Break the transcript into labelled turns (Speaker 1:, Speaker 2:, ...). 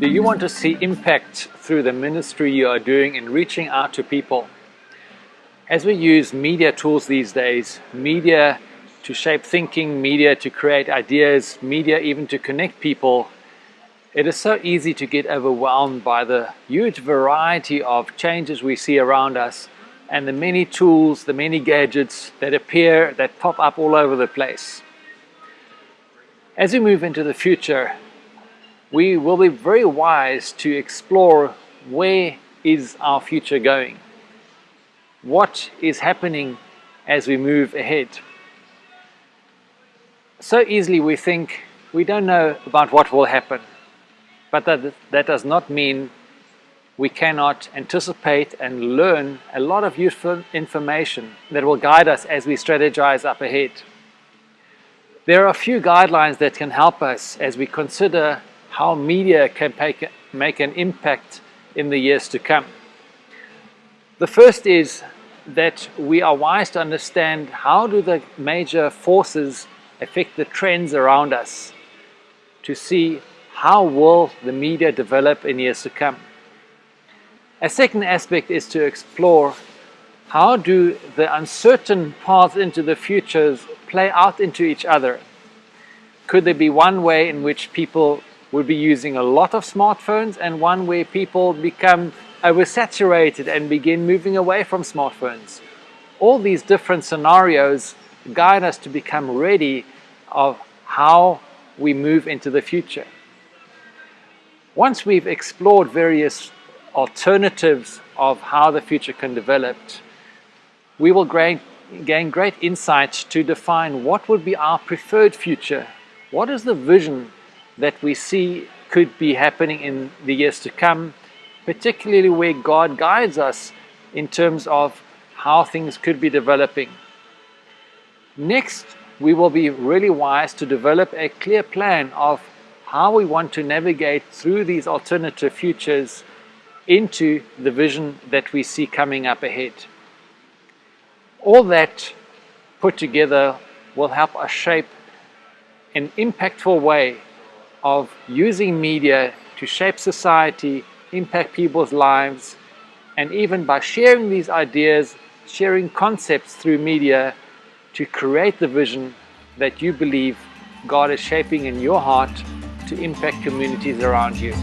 Speaker 1: Do you want to see impact through the ministry you are doing in reaching out to people? As we use media tools these days, media to shape thinking, media to create ideas, media even to connect people, it is so easy to get overwhelmed by the huge variety of changes we see around us and the many tools, the many gadgets that appear, that pop up all over the place. As we move into the future, we will be very wise to explore where is our future going? What is happening as we move ahead? So easily we think we don't know about what will happen, but that, that does not mean we cannot anticipate and learn a lot of useful information that will guide us as we strategize up ahead. There are a few guidelines that can help us as we consider how media can make an impact in the years to come. The first is that we are wise to understand how do the major forces affect the trends around us to see how will the media develop in years to come. A second aspect is to explore how do the uncertain paths into the futures play out into each other. Could there be one way in which people will be using a lot of smartphones and one where people become oversaturated and begin moving away from smartphones. All these different scenarios guide us to become ready of how we move into the future. Once we've explored various alternatives of how the future can develop, we will gain, gain great insight to define what would be our preferred future. What is the vision that we see could be happening in the years to come, particularly where God guides us in terms of how things could be developing. Next, we will be really wise to develop a clear plan of how we want to navigate through these alternative futures into the vision that we see coming up ahead. All that put together will help us shape an impactful way of using media to shape society, impact people's lives, and even by sharing these ideas, sharing concepts through media to create the vision that you believe God is shaping in your heart to impact communities around you.